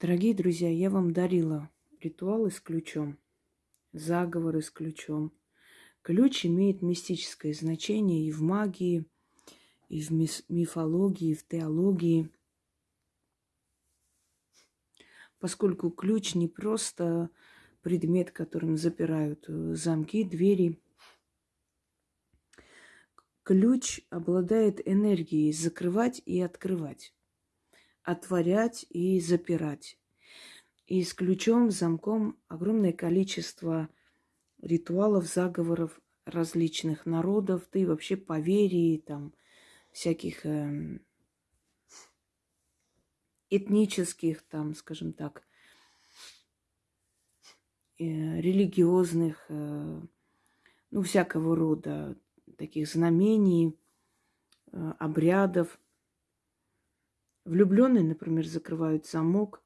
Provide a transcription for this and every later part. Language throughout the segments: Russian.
Дорогие друзья, я вам дарила ритуалы с ключом, заговоры с ключом. Ключ имеет мистическое значение и в магии, и в мифологии, и в теологии. Поскольку ключ не просто предмет, которым запирают э, замки, двери. Ключ обладает энергией закрывать и открывать отворять и запирать. И с ключом, замком огромное количество ритуалов, заговоров различных народов, да и вообще поверий, там, всяких э, этнических, там, скажем так, э, религиозных, э, ну, всякого рода таких знамений, э, обрядов – Влюбленные, например, закрывают замок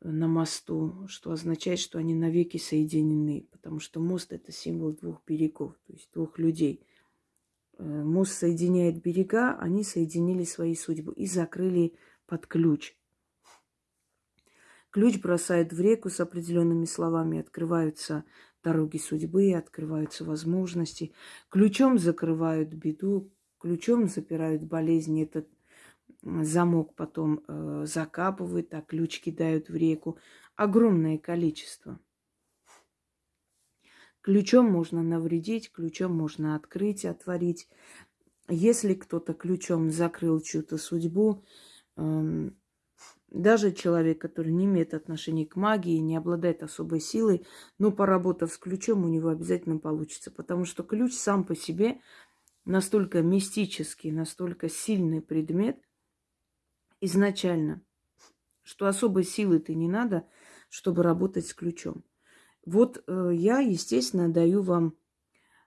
э, на мосту, что означает, что они навеки соединены, потому что мост это символ двух берегов, то есть двух людей. Э, мост соединяет берега, они соединили свои судьбы и закрыли под ключ. Ключ бросает в реку с определенными словами, открываются дороги судьбы, открываются возможности. Ключом закрывают беду, ключом запирают болезни. Это замок потом э, закапывают, а ключ кидают в реку. Огромное количество. Ключом можно навредить, ключом можно открыть, отворить. Если кто-то ключом закрыл чью-то судьбу, э, даже человек, который не имеет отношения к магии, не обладает особой силой, но поработав с ключом, у него обязательно получится. Потому что ключ сам по себе настолько мистический, настолько сильный предмет – изначально, что особой силы ты не надо, чтобы работать с ключом. Вот э, я, естественно, даю вам,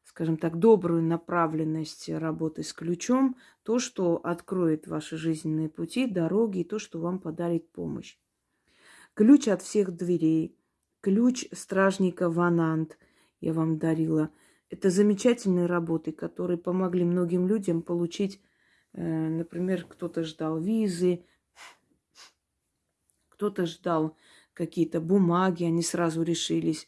скажем так, добрую направленность работы с ключом, то, что откроет ваши жизненные пути, дороги, и то, что вам подарит помощь. Ключ от всех дверей, ключ стражника Ванант я вам дарила. Это замечательные работы, которые помогли многим людям получить например, кто-то ждал визы, кто-то ждал какие-то бумаги, они сразу решились.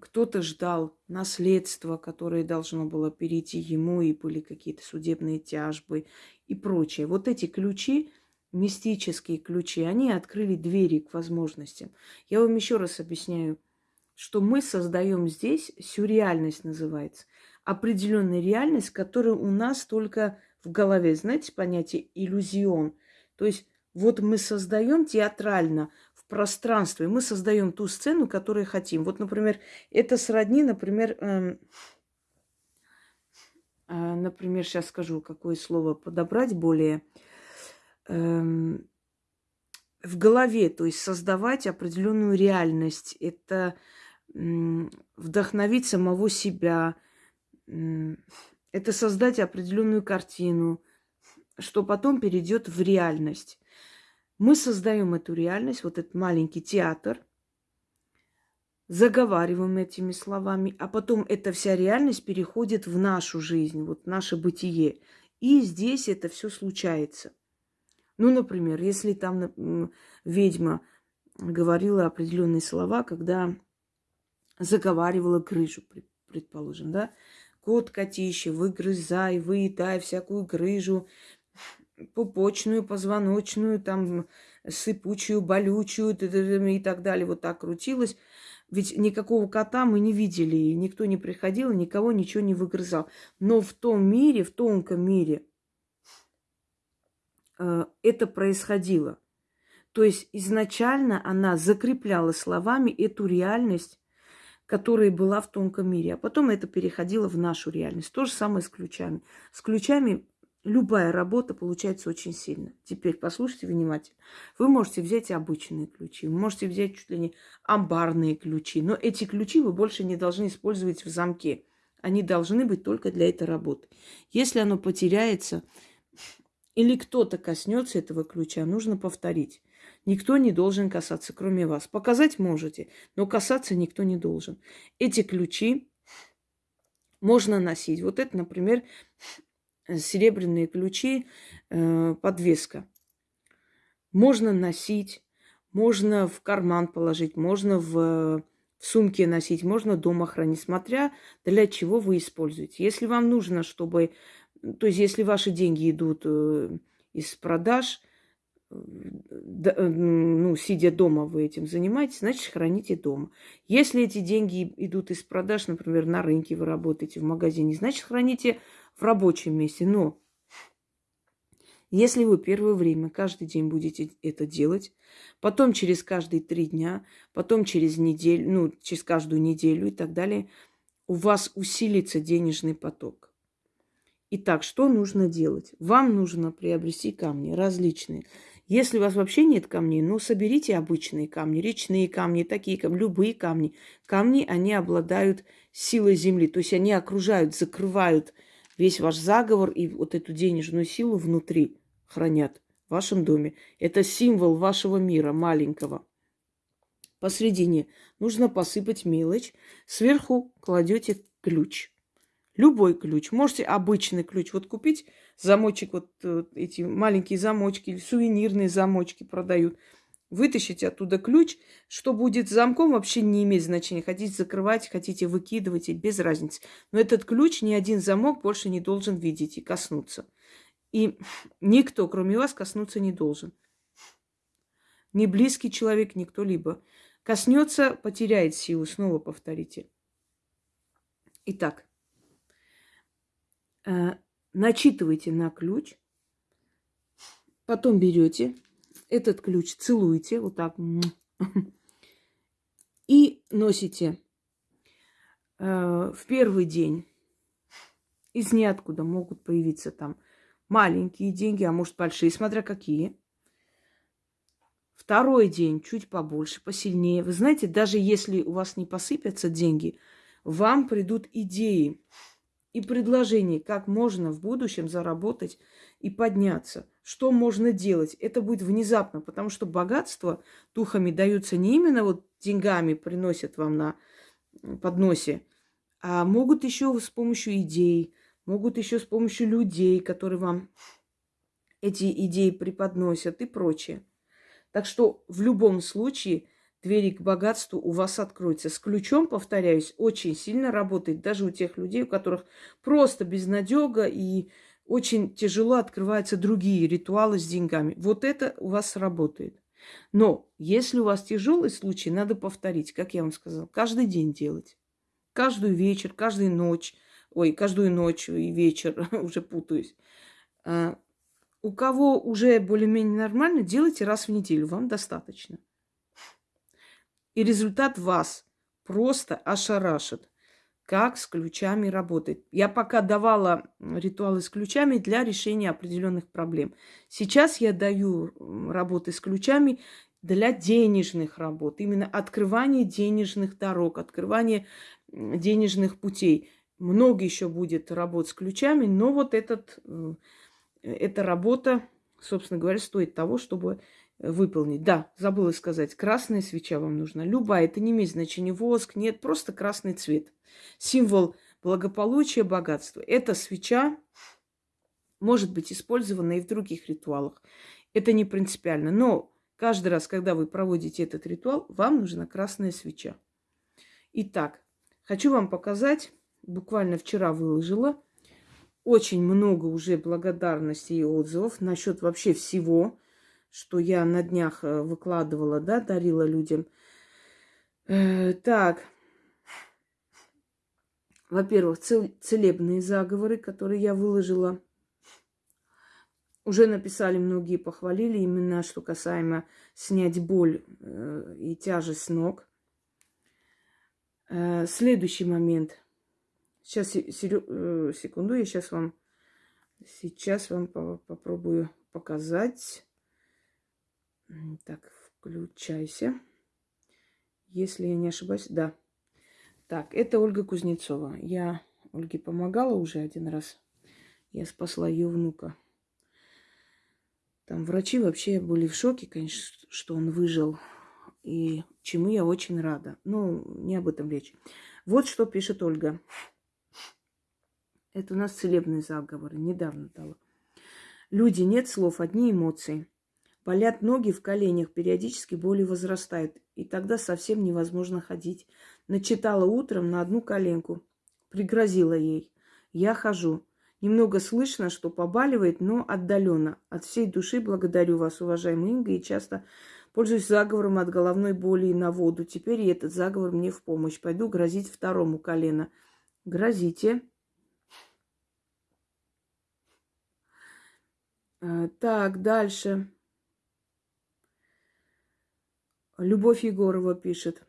Кто-то ждал наследство, которое должно было перейти ему, и были какие-то судебные тяжбы и прочее. Вот эти ключи, мистические ключи, они открыли двери к возможностям. Я вам еще раз объясняю, что мы создаем здесь, сюрреальность называется, определенная реальность, которая у нас только в голове, знаете, понятие иллюзион. То есть вот мы создаем театрально в пространстве, мы создаем ту сцену, которую хотим. Вот, например, это сродни, например, эм, э, например, сейчас скажу, какое слово подобрать более эм, в голове, то есть создавать определенную реальность. Это вдохновить самого себя, это создать определенную картину, что потом перейдет в реальность. Мы создаем эту реальность, вот этот маленький театр, заговариваем этими словами, а потом эта вся реальность переходит в нашу жизнь, вот наше бытие. И здесь это все случается. Ну, например, если там ведьма говорила определенные слова, когда заговаривала крышу, предположим, да, Кот котище, выгрызай, выедай всякую грыжу, пупочную, позвоночную, там, сыпучую, болючую и так далее. Вот так крутилось. Ведь никакого кота мы не видели, и никто не приходил, никого ничего не выгрызал. Но в том мире, в тонком мире э, это происходило. То есть изначально она закрепляла словами эту реальность, которая была в тонком мире, а потом это переходило в нашу реальность. То же самое с ключами. С ключами любая работа получается очень сильно. Теперь послушайте внимательно. Вы можете взять обычные ключи, вы можете взять чуть ли не амбарные ключи, но эти ключи вы больше не должны использовать в замке. Они должны быть только для этой работы. Если оно потеряется или кто-то коснется этого ключа, нужно повторить. Никто не должен касаться, кроме вас. Показать можете, но касаться никто не должен. Эти ключи можно носить. Вот это, например, серебряные ключи, э, подвеска. Можно носить, можно в карман положить, можно в, в сумке носить, можно дома хранить, смотря для чего вы используете. Если вам нужно, чтобы... То есть, если ваши деньги идут э, из продаж, э, ну, сидя дома вы этим занимаетесь, значит, храните дома. Если эти деньги идут из продаж, например, на рынке вы работаете, в магазине, значит, храните в рабочем месте. Но если вы первое время каждый день будете это делать, потом через каждые три дня, потом через неделю, ну, через каждую неделю и так далее, у вас усилится денежный поток. Итак, что нужно делать? Вам нужно приобрести камни различные. Если у вас вообще нет камней, ну, соберите обычные камни, речные камни, такие камни, любые камни. Камни, они обладают силой земли, то есть они окружают, закрывают весь ваш заговор и вот эту денежную силу внутри хранят в вашем доме. Это символ вашего мира маленького. Посредине нужно посыпать мелочь. Сверху кладете ключ. Любой ключ. Можете обычный ключ. Вот купить замочек, вот э, эти маленькие замочки или сувенирные замочки продают. Вытащите оттуда ключ. Что будет с замком, вообще не имеет значения. Хотите закрывать, хотите выкидывать, без разницы. Но этот ключ ни один замок больше не должен видеть и коснуться. И никто, кроме вас, коснуться не должен. Ни близкий человек, ни кто-либо. Коснется, потеряет силу. Снова повторите. Итак, э, начитывайте на ключ, потом берете этот ключ, целуете вот так и носите э, в первый день. Из ниоткуда могут появиться там маленькие деньги, а может большие, смотря какие. Второй день чуть побольше, посильнее. Вы знаете, даже если у вас не посыпятся деньги, вам придут идеи и предложения, как можно в будущем заработать и подняться. Что можно делать? Это будет внезапно, потому что богатство духами даются не именно вот деньгами приносят вам на подносе, а могут еще с помощью идей, могут еще с помощью людей, которые вам эти идеи преподносят и прочее. Так что в любом случае двери к богатству у вас откроются. С ключом, повторяюсь, очень сильно работает даже у тех людей, у которых просто безнадега и очень тяжело открываются другие ритуалы с деньгами. Вот это у вас работает. Но если у вас тяжелый случай, надо повторить, как я вам сказала, каждый день делать. Каждую вечер, каждую ночь – ой, каждую ночь и вечер, уже путаюсь. А, у кого уже более-менее нормально, делайте раз в неделю, вам достаточно. И результат вас просто ошарашит, как с ключами работает. Я пока давала ритуалы с ключами для решения определенных проблем. Сейчас я даю работы с ключами для денежных работ, именно открывание денежных дорог, открывание денежных путей много еще будет работ с ключами, но вот этот, э, эта работа, собственно говоря, стоит того, чтобы выполнить. Да, забыла сказать, красная свеча вам нужна. Любая, это не имеет значения, воск, нет, просто красный цвет. Символ благополучия, богатства. Эта свеча может быть использована и в других ритуалах. Это не принципиально. Но каждый раз, когда вы проводите этот ритуал, вам нужна красная свеча. Итак, хочу вам показать буквально вчера выложила. Очень много уже благодарностей и отзывов насчет вообще всего, что я на днях э, выкладывала, да, дарила людям. Э, так, во-первых, цел- целебные заговоры, которые я выложила. Уже написали многие, похвалили именно, что касаемо снять боль э, и тяжесть ног. Э, следующий момент. Сейчас, секунду, я сейчас вам, сейчас вам попробую показать. Так, включайся. Если я не ошибаюсь, да. Так, это Ольга Кузнецова. Я Ольге помогала уже один раз. Я спасла ее внука. Там врачи вообще были в шоке, конечно, что он выжил. И чему я очень рада. Ну, не об этом речь. Вот что пишет Ольга. Это у нас целебные заговоры. Недавно дала. Люди, нет слов, одни эмоции. Болят ноги в коленях, периодически боли возрастают. И тогда совсем невозможно ходить. Начитала утром на одну коленку. Пригрозила ей. Я хожу. Немного слышно, что побаливает, но отдаленно. От всей души благодарю вас, уважаемый Инга, и часто пользуюсь заговором от головной боли на воду. Теперь и этот заговор мне в помощь. Пойду грозить второму колено. Грозите. А, так, дальше. Любовь Егорова пишет.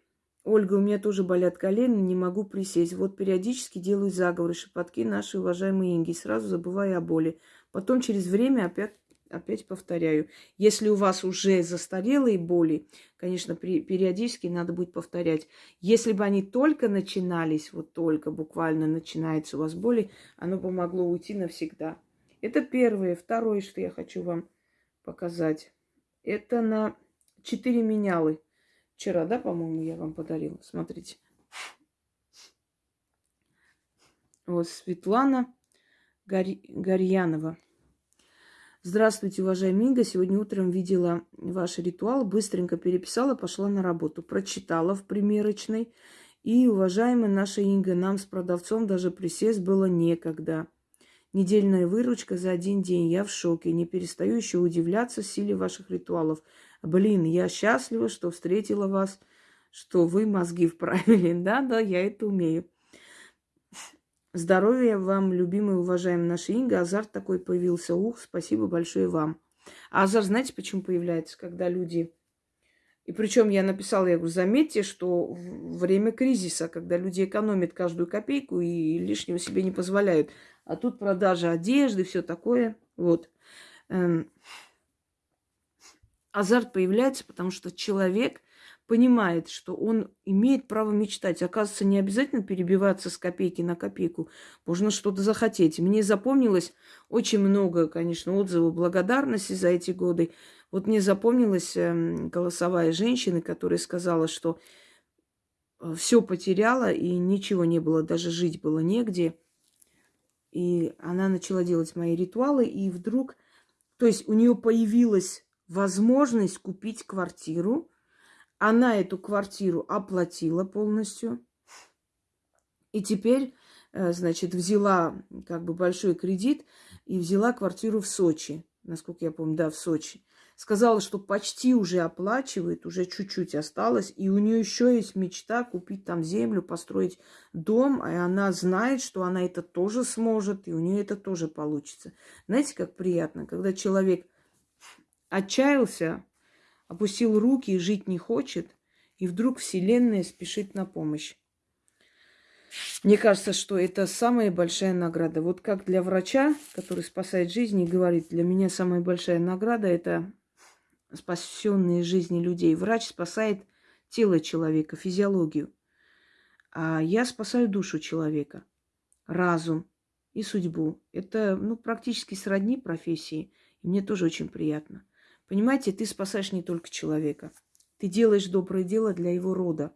Ольга, у меня тоже болят колени, не могу присесть. Вот периодически делаю заговоры, шепотки нашей уважаемой Инги. Сразу забываю о боли. Потом через время опять, опять повторяю. Если у вас уже застарелые боли, конечно, при, периодически надо будет повторять. Если бы они только начинались, вот только буквально начинается у вас боли, оно бы могло уйти навсегда. Это первое. Второе, что я хочу вам показать. Это на четыре менялы. Вчера, да, по-моему, я вам подарила. Смотрите. Вот Светлана Гор... Горьянова. Здравствуйте, уважаемая Инга. Сегодня утром видела ваш ритуал, быстренько переписала, пошла на работу. Прочитала в примерочной. И, уважаемая наша Инга, нам с продавцом даже присесть было некогда. Недельная выручка за один день. Я в шоке. Не перестаю еще удивляться силе ваших ритуалов. Блин, я счастлива, что встретила вас, что вы мозги вправили. Да, да, я это умею. Здоровья вам, любимый, уважаемый наша Инга. Азарт такой появился. Ух, спасибо большое вам. А азарт, знаете, почему появляется? Когда люди... И причем я написала, я говорю, заметьте, что время кризиса, когда люди экономят каждую копейку и лишнего себе не позволяют. А тут продажа одежды, все такое. Вот. Азарт появляется, потому что человек понимает, что он имеет право мечтать. Оказывается, не обязательно перебиваться с копейки на копейку. Можно что-то захотеть. Мне запомнилось очень много, конечно, отзывов благодарности за эти годы. Вот мне запомнилась эм, голосовая женщина, которая сказала, что э, все потеряла и ничего не было, даже жить было негде. И она начала делать мои ритуалы, и вдруг, то есть у нее появилась возможность купить квартиру. Она эту квартиру оплатила полностью. И теперь, э, значит, взяла как бы большой кредит и взяла квартиру в Сочи. Насколько я помню, да, в Сочи. Сказала, что почти уже оплачивает, уже чуть-чуть осталось. И у нее еще есть мечта купить там землю, построить дом. И она знает, что она это тоже сможет, и у нее это тоже получится. Знаете, как приятно, когда человек Отчаялся, опустил руки и жить не хочет, и вдруг Вселенная спешит на помощь. Мне кажется, что это самая большая награда. Вот как для врача, который спасает жизни, говорит, для меня самая большая награда – это спасенные жизни людей. Врач спасает тело человека, физиологию. А я спасаю душу человека, разум и судьбу. Это ну, практически сродни профессии. И мне тоже очень приятно. Понимаете, ты спасаешь не только человека. Ты делаешь доброе дело для его рода.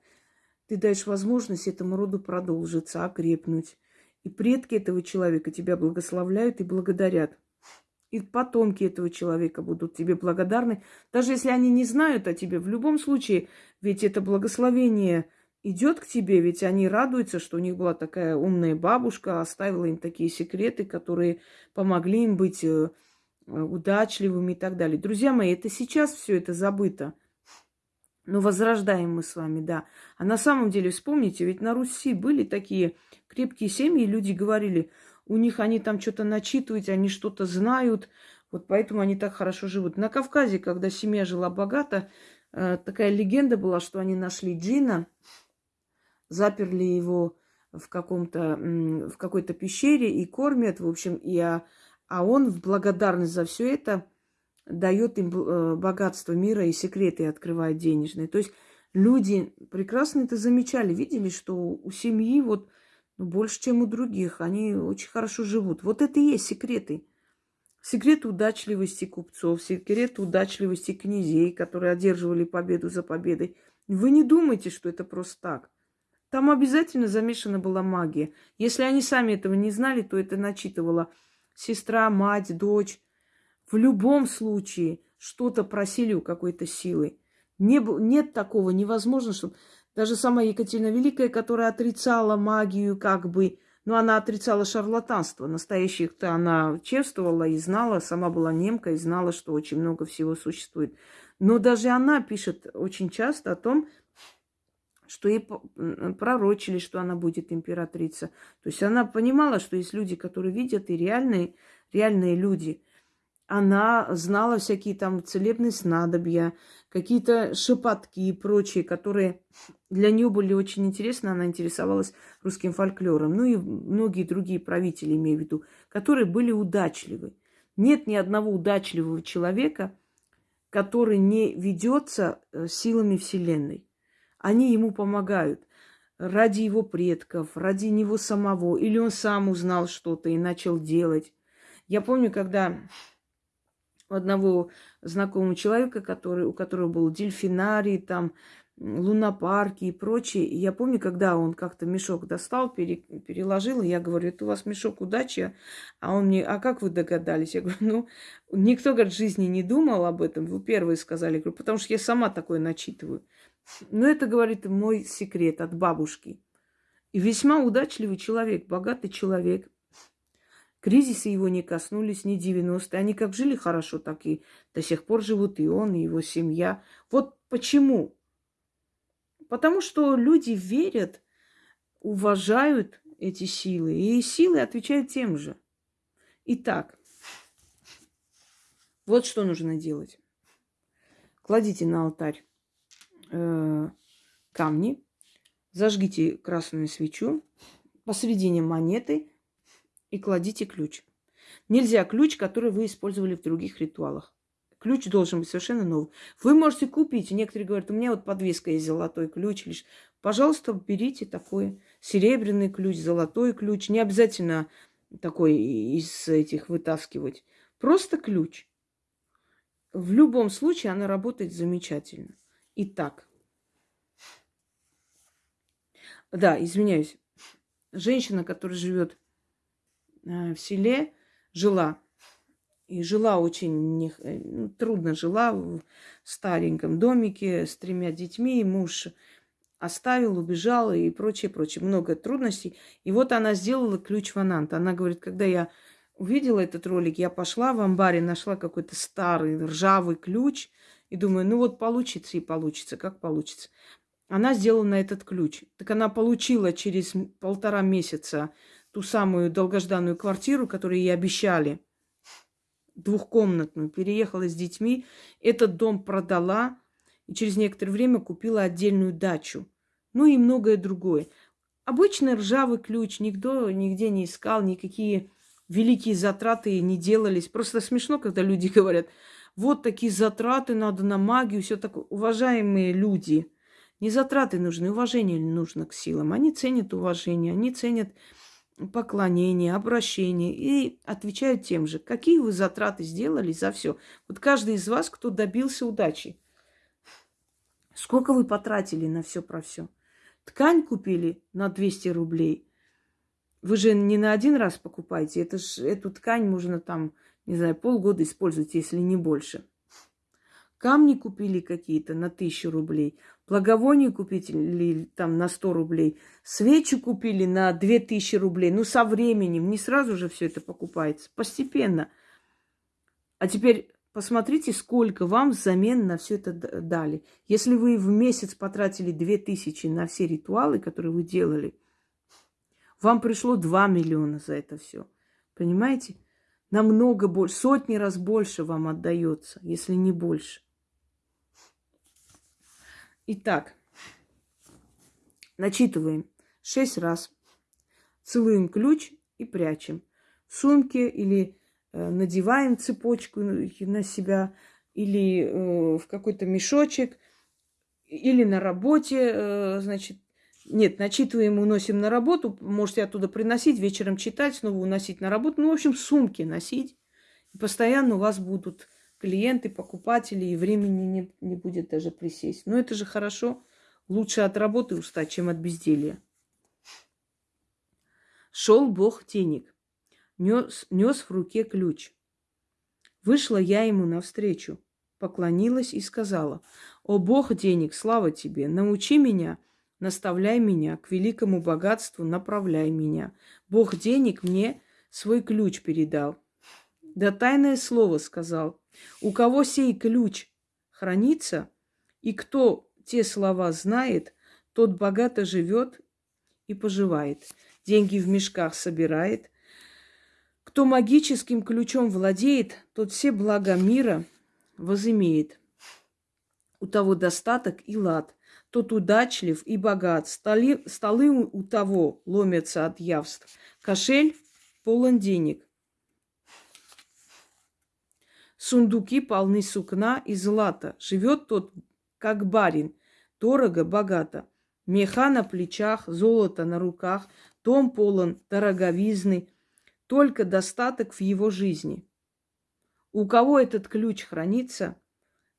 Ты даешь возможность этому роду продолжиться, окрепнуть. И предки этого человека тебя благословляют и благодарят. И потомки этого человека будут тебе благодарны. Даже если они не знают о тебе, в любом случае, ведь это благословение идет к тебе, ведь они радуются, что у них была такая умная бабушка, оставила им такие секреты, которые помогли им быть э, удачливыми и так далее. Друзья мои, это сейчас все это забыто. Но возрождаем мы с вами, да. А на самом деле, вспомните, ведь на Руси были такие крепкие семьи, люди говорили, у них они там что-то начитывают, они что-то знают, вот поэтому они так хорошо живут. На Кавказе, когда семья жила богато, э, такая легенда была, что они нашли джина, заперли его в, каком-то, в какой-то пещере и кормят, в общем, и а, а он в благодарность за все это дает им э, богатство мира и секреты открывает денежные. То есть люди прекрасно это замечали, видели, что у семьи вот ну, больше, чем у других, они очень хорошо живут. Вот это и есть секреты. Секрет удачливости купцов, секрет удачливости князей, которые одерживали победу за победой. Вы не думайте, что это просто так. Там обязательно замешана была магия. Если они сами этого не знали, то это начитывало сестра, мать, дочь. В любом случае что-то просили у какой-то силы. Не, нет такого, невозможно, чтобы даже сама Екатерина Великая, которая отрицала магию, как бы, но она отрицала шарлатанство. Настоящих-то она чествовала и знала, сама была немка и знала, что очень много всего существует. Но даже она пишет очень часто о том, что ей пророчили, что она будет императрица. То есть она понимала, что есть люди, которые видят, и реальные, реальные люди. Она знала всякие там целебные снадобья, какие-то шепотки и прочие, которые для нее были очень интересны. Она интересовалась русским фольклором. Ну и многие другие правители, имею в виду, которые были удачливы. Нет ни одного удачливого человека, который не ведется э, силами Вселенной. Они ему помогают ради его предков, ради него самого. Или он сам узнал что-то и начал делать. Я помню, когда у одного знакомого человека, который, у которого был дельфинарий, там, лунопарки и прочее. я помню, когда он как-то мешок достал, пере, переложил, и я говорю, это у вас мешок удачи, а он мне, а как вы догадались? Я говорю, ну, никто, говорит, в жизни не думал об этом, вы первые сказали, я говорю, потому что я сама такое начитываю. Но это, говорит, мой секрет от бабушки. И весьма удачливый человек, богатый человек. Кризисы его не коснулись, ни 90-е. Они как жили хорошо, так и до сих пор живут и он, и его семья. Вот почему? Потому что люди верят, уважают эти силы, и силы отвечают тем же. Итак, вот что нужно делать. Кладите на алтарь э, камни, зажгите красную свечу, посередине монеты и кладите ключ. Нельзя ключ, который вы использовали в других ритуалах. Ключ должен быть совершенно новый. Вы можете купить. Некоторые говорят, у меня вот подвеска есть золотой ключ. Лишь. Пожалуйста, берите такой серебряный ключ, золотой ключ. Не обязательно такой из этих вытаскивать. Просто ключ. В любом случае она работает замечательно. Итак, да, извиняюсь, женщина, которая живет э, в селе, жила и жила очень э, ну, трудно жила в стареньком домике с тремя детьми. Муж оставил, убежал и прочее, прочее. Много трудностей. И вот она сделала ключ фанант. Она говорит, когда я увидела этот ролик, я пошла в амбаре, нашла какой-то старый ржавый ключ – и думаю, ну вот получится и получится, как получится. Она сделала на этот ключ. Так она получила через полтора месяца ту самую долгожданную квартиру, которую ей обещали, двухкомнатную, переехала с детьми, этот дом продала и через некоторое время купила отдельную дачу. Ну и многое другое. Обычный ржавый ключ, никто нигде не искал, никакие великие затраты не делались. Просто смешно, когда люди говорят, вот такие затраты надо на магию, все такое. Уважаемые люди, не затраты нужны, уважение нужно к силам. Они ценят уважение, они ценят поклонение, обращение и отвечают тем же. Какие вы затраты сделали за все? Вот каждый из вас, кто добился удачи. Сколько вы потратили на все про все? Ткань купили на 200 рублей. Вы же не на один раз покупаете. Это ж, эту ткань можно там не знаю, полгода использовать, если не больше. Камни купили какие-то на тысячу рублей, благовоние купили там на сто рублей, свечи купили на две тысячи рублей. Ну, со временем, не сразу же все это покупается, постепенно. А теперь посмотрите, сколько вам взамен на все это дали. Если вы в месяц потратили две тысячи на все ритуалы, которые вы делали, вам пришло 2 миллиона за это все. Понимаете? Намного больше, сотни раз больше вам отдается, если не больше. Итак, начитываем. Шесть раз, целуем ключ и прячем. В сумке или э, надеваем цепочку на себя или э, в какой-то мешочек или на работе, э, значит, нет, начитываем, уносим на работу. Можете оттуда приносить, вечером читать, снова уносить на работу. Ну, в общем, сумки носить. И постоянно у вас будут клиенты, покупатели, и времени не, не будет даже присесть. Но это же хорошо. Лучше от работы устать, чем от безделья. Шел Бог денег, нес, нес в руке ключ. Вышла я ему навстречу. поклонилась и сказала, «О Бог денег, слава тебе, научи меня, наставляй меня, к великому богатству направляй меня. Бог денег мне свой ключ передал». Да тайное слово сказал, «У кого сей ключ хранится, и кто те слова знает, тот богато живет и поживает, деньги в мешках собирает. Кто магическим ключом владеет, тот все блага мира возымеет. У того достаток и лад, тот удачлив и богат. Столи, столы у того ломятся от явств. Кошель полон денег. Сундуки полны сукна и злата. Живет тот, как барин, дорого, богато. Меха на плечах, золото на руках, дом полон дороговизны, только достаток в его жизни. У кого этот ключ хранится,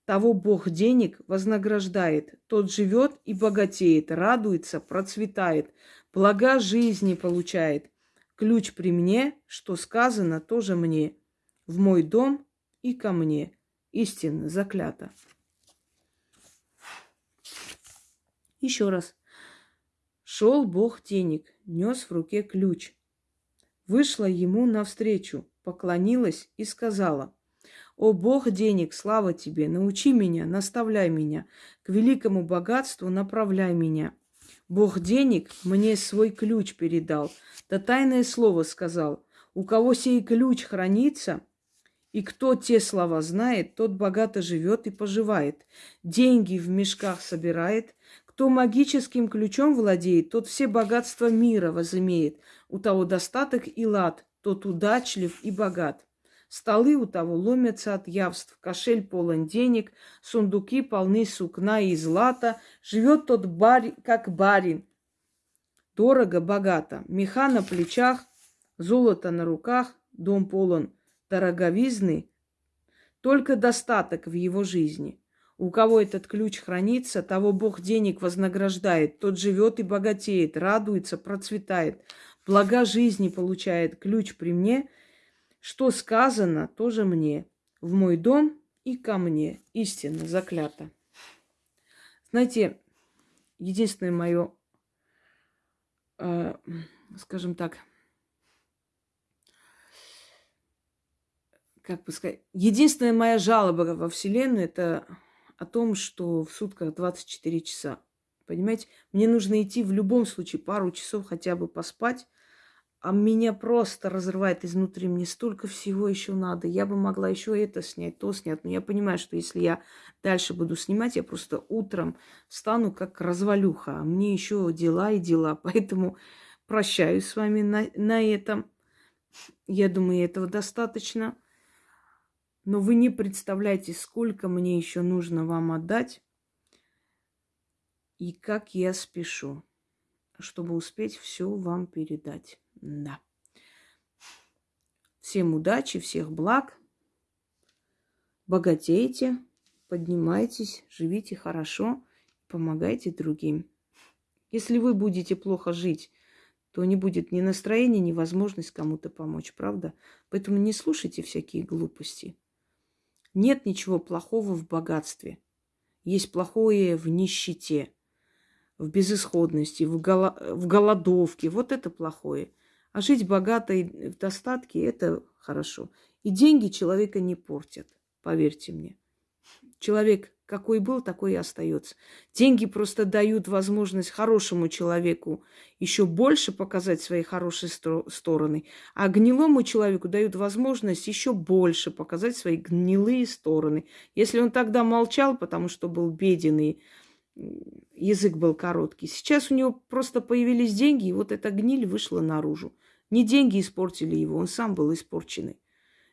того Бог денег вознаграждает. Тот живет и богатеет, радуется, процветает, блага жизни получает. Ключ при мне, что сказано, тоже мне. В мой дом и ко мне. Истинно заклято. Еще раз. Шел Бог денег, нес в руке ключ. Вышла ему навстречу, поклонилась и сказала, «О Бог денег, слава тебе, научи меня, наставляй меня, к великому богатству направляй меня». Бог денег мне свой ключ передал, да тайное слово сказал, «У кого сей ключ хранится, и кто те слова знает, тот богато живет и поживает, деньги в мешках собирает, кто магическим ключом владеет, тот все богатства мира возымеет. У того достаток и лад, тот удачлив и богат. Столы у того ломятся от явств, кошель полон денег, сундуки полны сукна и злата. Живет тот барь, как барин, дорого, богато. Меха на плечах, золото на руках, дом полон дороговизны, только достаток в его жизни – у кого этот ключ хранится, того Бог денег вознаграждает. Тот живет и богатеет, радуется, процветает. Блага жизни получает. Ключ при мне. Что сказано, тоже мне. В мой дом и ко мне. Истинно, заклято. Знаете, единственное мое, э, скажем так, как бы сказать, единственная моя жалоба во Вселенную это о том, что в сутках 24 часа. Понимаете, мне нужно идти в любом случае пару часов хотя бы поспать, а меня просто разрывает изнутри. Мне столько всего еще надо. Я бы могла еще это снять, то снять. Но я понимаю, что если я дальше буду снимать, я просто утром стану как развалюха. А мне еще дела и дела. Поэтому прощаюсь с вами на, на этом. Я думаю, этого достаточно. Но вы не представляете, сколько мне еще нужно вам отдать и как я спешу, чтобы успеть все вам передать. Да. Всем удачи, всех благ. Богатейте, поднимайтесь, живите хорошо, помогайте другим. Если вы будете плохо жить, то не будет ни настроения, ни возможности кому-то помочь, правда? Поэтому не слушайте всякие глупости. Нет ничего плохого в богатстве. Есть плохое в нищете, в безысходности, в, голо... в голодовке. Вот это плохое. А жить богато и в достатке – это хорошо. И деньги человека не портят, поверьте мне. Человек какой был, такой и остается. Деньги просто дают возможность хорошему человеку еще больше показать свои хорошие стороны, а гнилому человеку дают возможность еще больше показать свои гнилые стороны. Если он тогда молчал, потому что был беден и язык был короткий, сейчас у него просто появились деньги, и вот эта гниль вышла наружу. Не деньги испортили его, он сам был испорченный.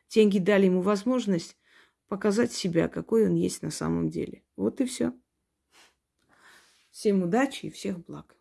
Деньги дали ему возможность показать себя, какой он есть на самом деле. Вот и все. Всем удачи и всех благ.